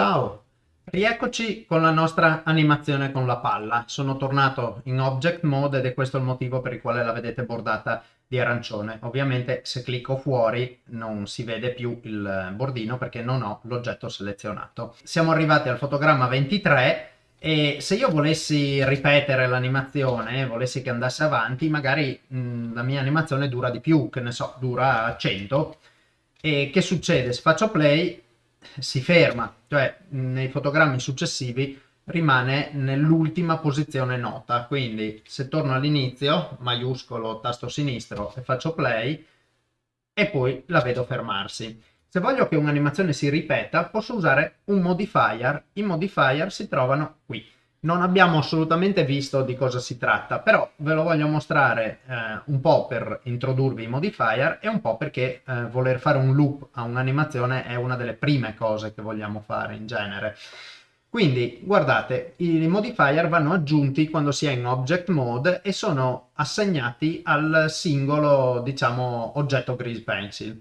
Ciao, rieccoci con la nostra animazione con la palla. Sono tornato in Object Mode ed è questo il motivo per il quale la vedete bordata di arancione. Ovviamente se clicco fuori non si vede più il bordino perché non ho l'oggetto selezionato. Siamo arrivati al fotogramma 23 e se io volessi ripetere l'animazione, volessi che andasse avanti, magari mh, la mia animazione dura di più, che ne so, dura 100. E che succede? Se faccio play si ferma, cioè nei fotogrammi successivi rimane nell'ultima posizione nota, quindi se torno all'inizio, maiuscolo tasto sinistro e faccio play, e poi la vedo fermarsi. Se voglio che un'animazione si ripeta, posso usare un modifier. I modifier si trovano qui. Non abbiamo assolutamente visto di cosa si tratta, però ve lo voglio mostrare eh, un po' per introdurvi i modifier e un po' perché eh, voler fare un loop a un'animazione è una delle prime cose che vogliamo fare in genere. Quindi guardate, i modifier vanno aggiunti quando si è in object mode e sono assegnati al singolo, diciamo, oggetto grease pencil.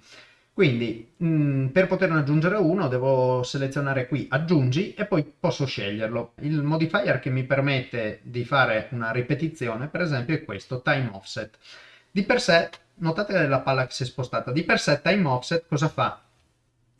Quindi mh, mm, per poterne aggiungere uno devo selezionare qui aggiungi e poi posso sceglierlo. Il modifier che mi permette di fare una ripetizione per esempio è questo, time offset. Di per sé, notate la palla che si è spostata, di per sé time offset cosa fa?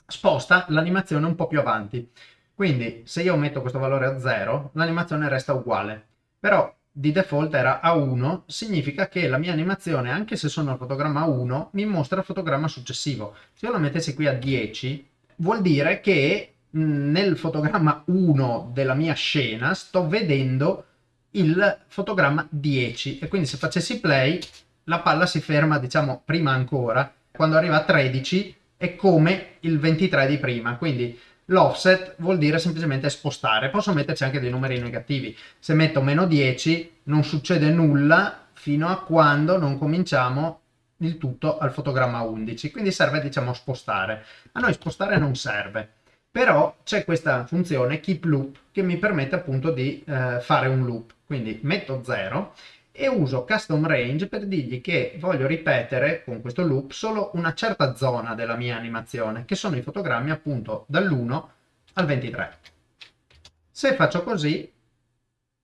Sposta l'animazione un po' più avanti. Quindi se io metto questo valore a 0 l'animazione resta uguale. Però di default era a 1, significa che la mia animazione, anche se sono al fotogramma 1, mi mostra il fotogramma successivo. Se io la mettessi qui a 10, vuol dire che nel fotogramma 1 della mia scena sto vedendo il fotogramma 10 e quindi se facessi play la palla si ferma diciamo prima ancora quando arriva a 13 è come il 23 di prima quindi L'offset vuol dire semplicemente spostare, posso metterci anche dei numeri negativi. Se metto meno 10 non succede nulla fino a quando non cominciamo il tutto al fotogramma 11, quindi serve diciamo spostare. A noi spostare non serve, però c'è questa funzione keep loop che mi permette appunto di eh, fare un loop. Quindi metto 0 e uso custom range per dirgli che voglio ripetere con questo loop solo una certa zona della mia animazione, che sono i fotogrammi appunto dall'1 al 23. Se faccio così,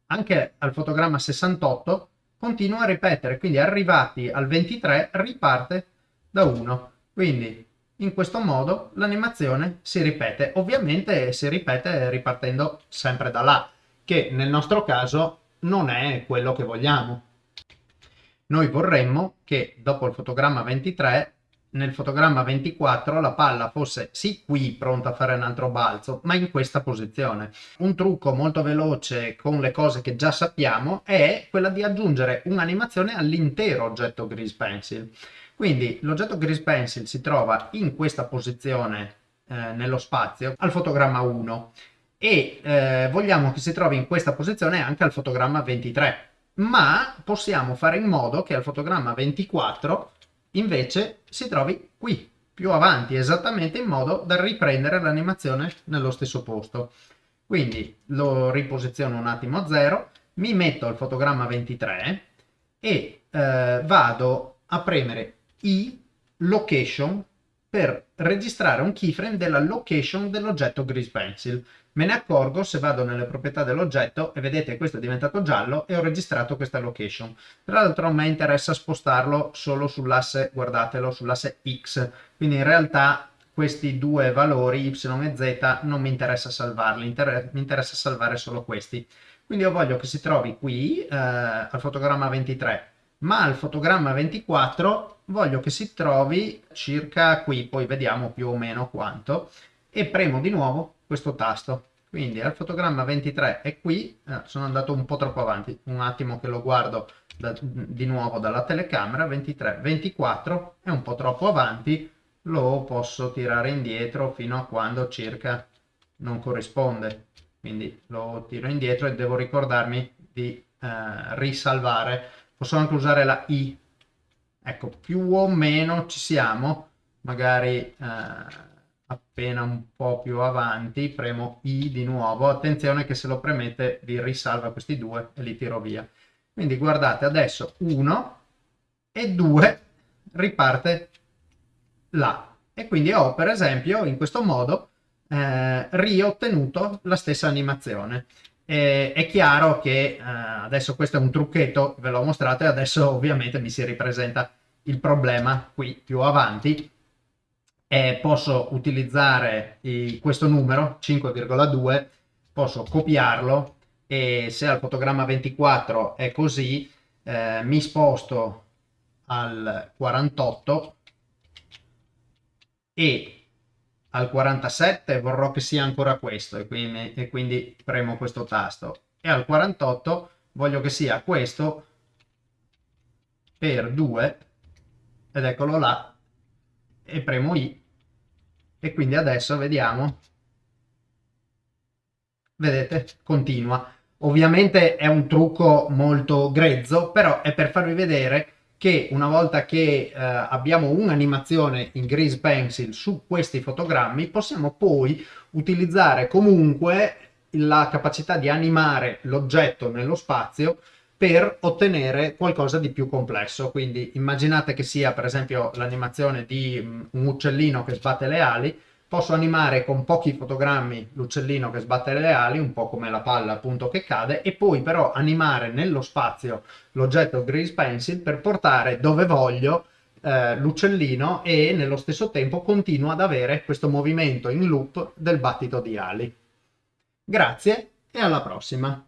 anche al fotogramma 68 continua a ripetere, quindi arrivati al 23 riparte da 1. Quindi in questo modo l'animazione si ripete, ovviamente si ripete ripartendo sempre da là, che nel nostro caso non è quello che vogliamo. Noi vorremmo che dopo il fotogramma 23 nel fotogramma 24 la palla fosse sì qui pronta a fare un altro balzo, ma in questa posizione. Un trucco molto veloce con le cose che già sappiamo è quella di aggiungere un'animazione all'intero oggetto Grease Pencil. Quindi l'oggetto Grease Pencil si trova in questa posizione eh, nello spazio al fotogramma 1 e eh, vogliamo che si trovi in questa posizione anche al fotogramma 23 ma possiamo fare in modo che al fotogramma 24 invece si trovi qui più avanti esattamente in modo da riprendere l'animazione nello stesso posto. Quindi lo riposiziono un attimo a 0 mi metto al fotogramma 23 e eh, vado a premere i location per registrare un keyframe della location dell'oggetto Grease Pencil. Me ne accorgo se vado nelle proprietà dell'oggetto e vedete questo è diventato giallo e ho registrato questa location. Tra l'altro a me interessa spostarlo solo sull'asse, guardatelo, sull'asse X, quindi in realtà questi due valori, Y e Z, non mi interessa salvarli, inter mi interessa salvare solo questi. Quindi io voglio che si trovi qui, eh, al fotogramma 23, ma al fotogramma 24 voglio che si trovi circa qui, poi vediamo più o meno quanto, e premo di nuovo questo tasto. Quindi al fotogramma 23 è qui, eh, sono andato un po' troppo avanti, un attimo che lo guardo da, di nuovo dalla telecamera, 23, 24 è un po' troppo avanti, lo posso tirare indietro fino a quando circa non corrisponde. Quindi lo tiro indietro e devo ricordarmi di eh, risalvare posso anche usare la i. Ecco più o meno ci siamo. Magari eh, appena un po' più avanti premo i di nuovo. Attenzione che se lo premete vi risalva questi due e li tiro via. Quindi guardate adesso 1 e 2 riparte là e quindi ho per esempio in questo modo eh, riottenuto la stessa animazione. E, è chiaro che eh, adesso questo è un trucchetto, ve l'ho mostrato e adesso ovviamente mi si ripresenta il problema qui più avanti. E posso utilizzare i, questo numero 5,2, posso copiarlo e se al fotogramma 24 è così, eh, mi sposto al 48 e al 47 vorrò che sia ancora questo e quindi, e quindi premo questo tasto. E al 48 voglio che sia questo per 2 ed eccolo là e premo I. E quindi adesso vediamo. Vedete? Continua. Ovviamente è un trucco molto grezzo però è per farvi vedere che una volta che eh, abbiamo un'animazione in Grease Pencil su questi fotogrammi possiamo poi utilizzare comunque la capacità di animare l'oggetto nello spazio per ottenere qualcosa di più complesso. Quindi immaginate che sia per esempio l'animazione di mm, un uccellino che sbatte le ali, posso animare con pochi fotogrammi l'uccellino che sbatte le ali, un po' come la palla appunto che cade, e poi però animare nello spazio l'oggetto Grease Pencil per portare dove voglio eh, l'uccellino e nello stesso tempo continuo ad avere questo movimento in loop del battito di ali. Grazie e alla prossima!